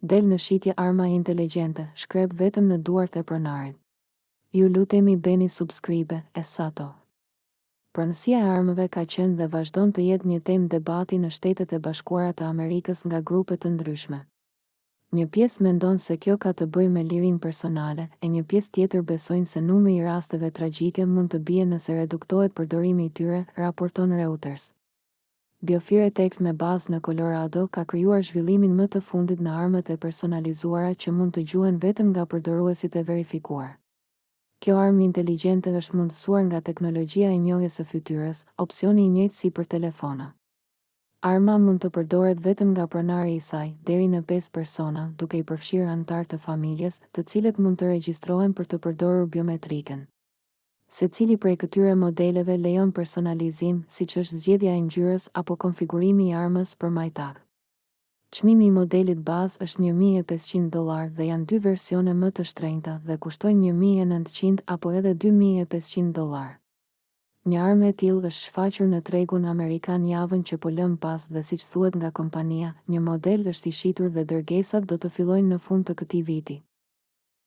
Del në shitje arma inteligjente, shkrep vetëm në duart e pronarit. Ju lutemi bëni subscribe, e sato. Pronësia e armëve ka qenë dhe vazhdon të jetë një temë debati në Shtetet e Bashkuara të Amerikës nga grupe të ndryshme. Një pjesë mendon se kjo ka të bëjë me lirinë personale, e një pjesë tjetër besojnë se numri i rasteve tragjike mund të bie nëse reduktohet përdorimi i tyre, raporton Reuters. Biofire Tech me bazë në Colorado ka krijuar zhvillimin më të fundit në armët e personalizuara që mund të gjuhen vetëm nga përdoruesit e verifikuar. Kjo armë inteligjente është mundësuar nga teknologjia e njohjes së fytyrës, opsioni i njëjtë si për telefona. Arma mund të përdoret vetëm nga pronari i saj, deri në pesë persona, duke i përfshirë anëtarë të familjes, të cilët mund të regjistrohen për të përdorur biometrikën. Secili prej këtyre modeleve lejon personalizim, siç është zgjedhja e ngjyrës apo konfigurimi i armës për majtak. Çmimi i modelit bazë është një mijë e pesëqind dollarë dhe janë dy versione më të shtrenjta dhe kushtojnë një mijë e nëntëqind apo edhe dy mijë e pesëqind dollarë. Një armë e tillë është shfaqur në tregun amerikan javën që po lëmë pas dhe siç thuhet nga kompania, një model është i shitur dhe dërgesat do të fillojnë në fund të këtij viti.